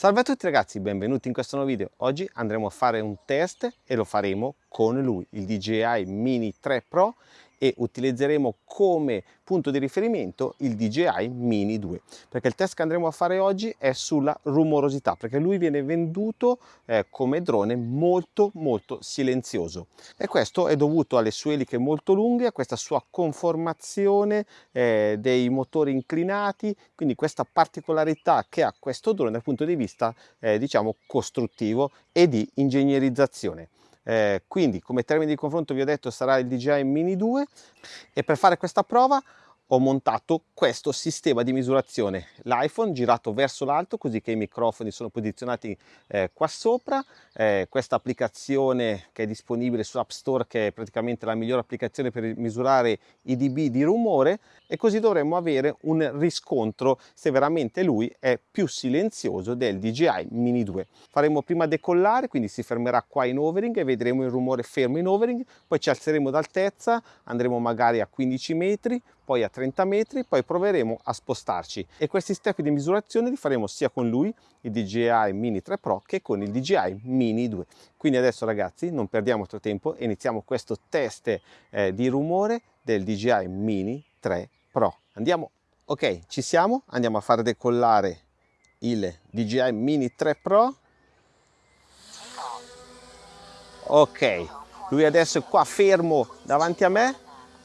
Salve a tutti ragazzi, benvenuti in questo nuovo video. Oggi andremo a fare un test e lo faremo con lui, il DJI Mini 3 Pro e utilizzeremo come punto di riferimento il DJI Mini 2 perché il test che andremo a fare oggi è sulla rumorosità perché lui viene venduto eh, come drone molto molto silenzioso. E questo è dovuto alle sue eliche molto lunghe a questa sua conformazione eh, dei motori inclinati quindi questa particolarità che ha questo drone dal punto di vista eh, diciamo costruttivo e di ingegnerizzazione eh, quindi come termine di confronto vi ho detto sarà il DJI Mini 2 e per fare questa prova ho montato questo sistema di misurazione. l'iPhone girato verso l'alto così che i microfoni sono posizionati eh, qua sopra. Eh, questa applicazione che è disponibile su App Store che è praticamente la migliore applicazione per misurare i dB di rumore e così dovremmo avere un riscontro se veramente lui è più silenzioso del DJI Mini 2 faremo prima decollare quindi si fermerà qua in overing e vedremo il rumore fermo in overing poi ci alzeremo d'altezza andremo magari a 15 metri poi a 30 metri, poi proveremo a spostarci e questi step di misurazione li faremo sia con lui, il DJI Mini 3 Pro, che con il DJI Mini 2. Quindi adesso ragazzi non perdiamo altro tempo e iniziamo questo test eh, di rumore del DJI Mini 3 Pro. Andiamo, ok, ci siamo, andiamo a far decollare il DJI Mini 3 Pro. Ok, lui adesso è qua fermo davanti a me,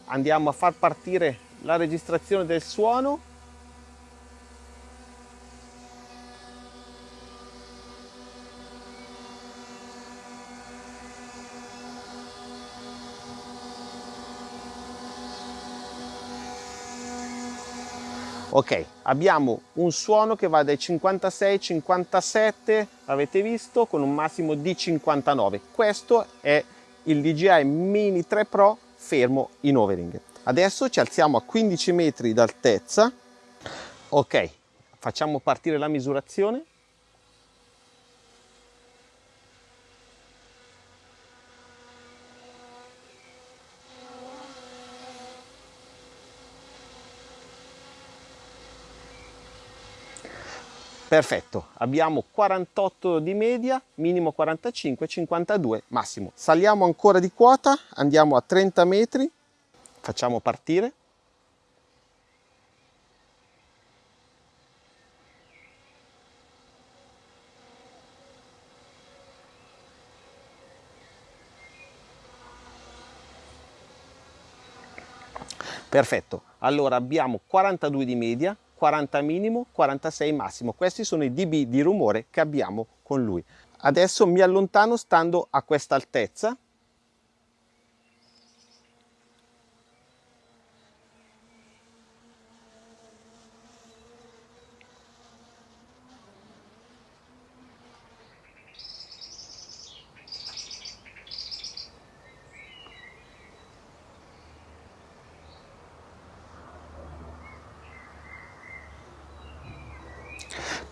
andiamo a far partire la registrazione del suono. Ok abbiamo un suono che va dai 56 57 avete visto con un massimo di 59 questo è il DJI Mini 3 Pro fermo in overing Adesso ci alziamo a 15 metri d'altezza. Ok, facciamo partire la misurazione. Perfetto, abbiamo 48 di media, minimo 45, 52 massimo. Saliamo ancora di quota, andiamo a 30 metri facciamo partire. Perfetto. Allora abbiamo 42 di media 40 minimo 46 massimo. Questi sono i dB di rumore che abbiamo con lui. Adesso mi allontano stando a questa altezza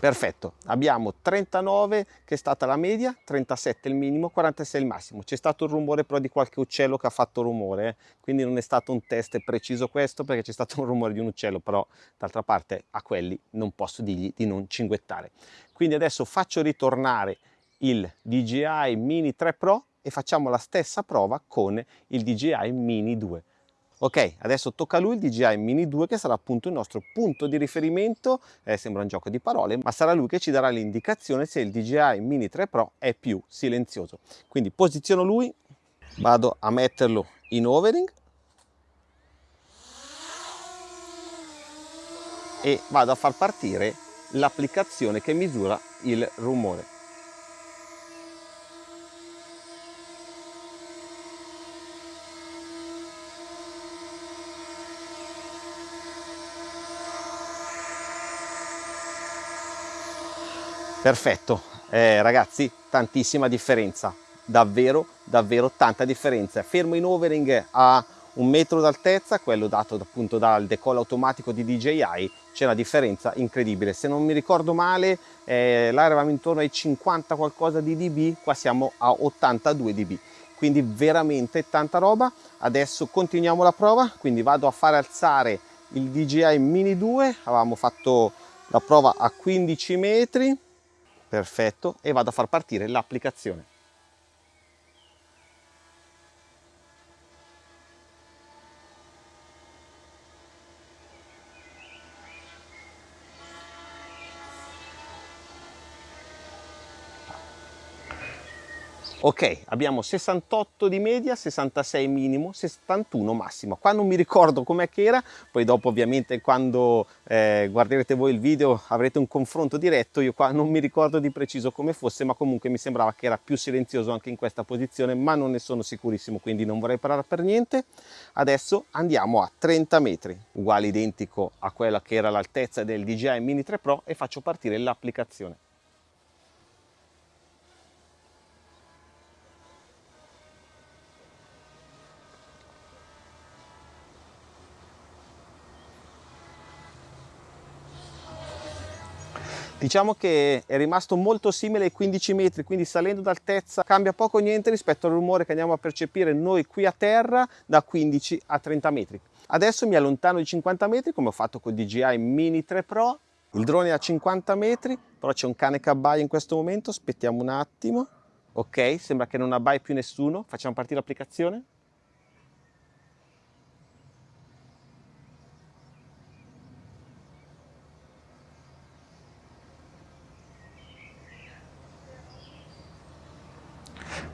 perfetto. Abbiamo 39 che è stata la media 37 il minimo 46 il massimo. C'è stato il rumore però di qualche uccello che ha fatto rumore eh? quindi non è stato un test preciso questo perché c'è stato un rumore di un uccello però d'altra parte a quelli non posso dirgli di non cinguettare. Quindi adesso faccio ritornare il DJI Mini 3 Pro e facciamo la stessa prova con il DJI Mini 2 Ok, adesso tocca a lui il DJI Mini 2 che sarà appunto il nostro punto di riferimento, eh, sembra un gioco di parole, ma sarà lui che ci darà l'indicazione se il DJI Mini 3 Pro è più silenzioso. Quindi posiziono lui, vado a metterlo in overing e vado a far partire l'applicazione che misura il rumore. Perfetto. Eh, ragazzi tantissima differenza. Davvero davvero tanta differenza. Fermo in overing a un metro d'altezza quello dato appunto dal decollo automatico di DJI c'è una differenza incredibile. Se non mi ricordo male eh, là eravamo intorno ai 50 qualcosa di dB qua siamo a 82 dB. Quindi veramente tanta roba. Adesso continuiamo la prova quindi vado a fare alzare il DJI Mini 2 avevamo fatto la prova a 15 metri perfetto e vado a far partire l'applicazione ok abbiamo 68 di media 66 minimo 71 massimo. Qua non mi ricordo com'è che era poi dopo ovviamente quando eh, guarderete voi il video avrete un confronto diretto io qua non mi ricordo di preciso come fosse ma comunque mi sembrava che era più silenzioso anche in questa posizione ma non ne sono sicurissimo quindi non vorrei parlare per niente. Adesso andiamo a 30 metri uguale identico a quella che era l'altezza del DJI Mini 3 Pro e faccio partire l'applicazione diciamo che è rimasto molto simile ai 15 metri quindi salendo d'altezza cambia poco niente rispetto al rumore che andiamo a percepire noi qui a terra da 15 a 30 metri. Adesso mi allontano di 50 metri come ho fatto con DJI Mini 3 Pro. Il drone è a 50 metri però c'è un cane che abbaia in questo momento. Aspettiamo un attimo. Ok sembra che non abbai più nessuno. Facciamo partire l'applicazione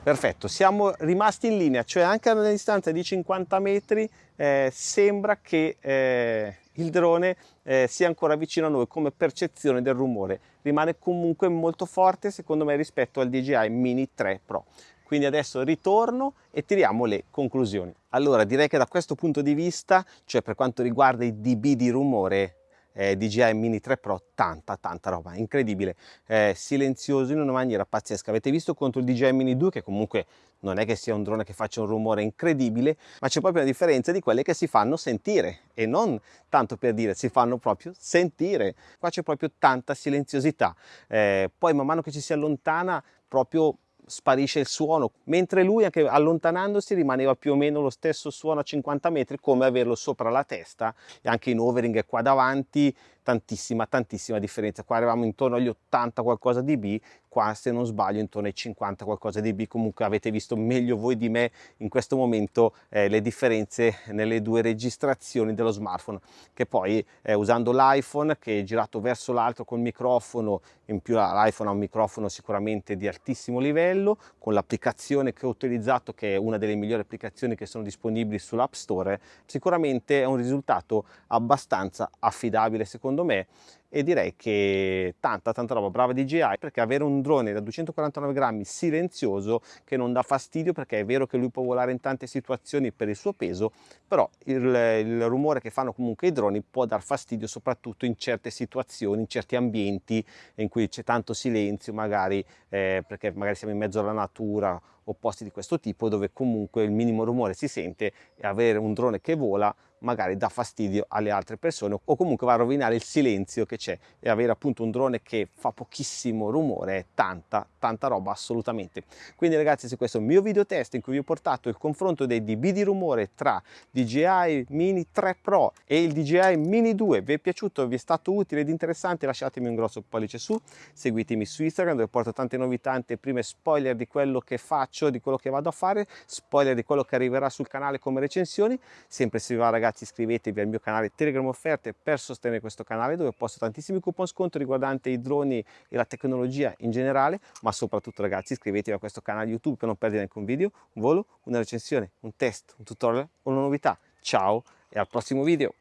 Perfetto, siamo rimasti in linea, cioè anche a una distanza di 50 metri eh, sembra che eh, il drone eh, sia ancora vicino a noi come percezione del rumore. Rimane comunque molto forte secondo me rispetto al DJI Mini 3 Pro. Quindi adesso ritorno e tiriamo le conclusioni. Allora direi che da questo punto di vista, cioè per quanto riguarda i dB di rumore, eh, DJI Mini 3 Pro, tanta tanta roba, incredibile, eh, silenzioso in una maniera pazzesca. Avete visto contro il DJI Mini 2 che comunque non è che sia un drone che faccia un rumore incredibile, ma c'è proprio una differenza di quelle che si fanno sentire e non tanto per dire, si fanno proprio sentire. Qua c'è proprio tanta silenziosità. Eh, poi man mano che ci si allontana proprio sparisce il suono, mentre lui anche allontanandosi rimaneva più o meno lo stesso suono a 50 metri come averlo sopra la testa e anche in overing qua davanti tantissima tantissima differenza. Qua eravamo intorno agli 80 qualcosa di B qua se non sbaglio intorno ai 50 qualcosa di B. Comunque avete visto meglio voi di me in questo momento eh, le differenze nelle due registrazioni dello smartphone che poi eh, usando l'iPhone che è girato verso l'alto col microfono in più l'iPhone ha un microfono sicuramente di altissimo livello con l'applicazione che ho utilizzato che è una delle migliori applicazioni che sono disponibili sull'App Store sicuramente è un risultato abbastanza affidabile secondo me e direi che tanta tanta roba. Brava DJI perché avere un drone da 249 grammi silenzioso che non dà fastidio perché è vero che lui può volare in tante situazioni per il suo peso però il, il rumore che fanno comunque i droni può dar fastidio soprattutto in certe situazioni in certi ambienti in cui c'è tanto silenzio magari eh, perché magari siamo in mezzo alla natura o posti di questo tipo dove comunque il minimo rumore si sente e avere un drone che vola magari dà fastidio alle altre persone o comunque va a rovinare il silenzio che c'è. E avere appunto un drone che fa pochissimo rumore è tanta tanta roba assolutamente. Quindi ragazzi se questo è un mio video test in cui vi ho portato il confronto dei dB di rumore tra DJI Mini 3 Pro e il DJI Mini 2 vi è piaciuto vi è stato utile ed interessante lasciatemi un grosso pollice su. Seguitemi su Instagram dove porto tante novità tante prime spoiler di quello che faccio di quello che vado a fare spoiler di quello che arriverà sul canale come recensioni. Sempre se vi va ragazzi ragazzi iscrivetevi al mio canale Telegram Offerte per sostenere questo canale dove posto tantissimi coupon sconto riguardanti i droni e la tecnologia in generale ma soprattutto ragazzi iscrivetevi a questo canale YouTube per non perdere neanche un video, un volo, una recensione, un test, un tutorial o una novità. Ciao e al prossimo video!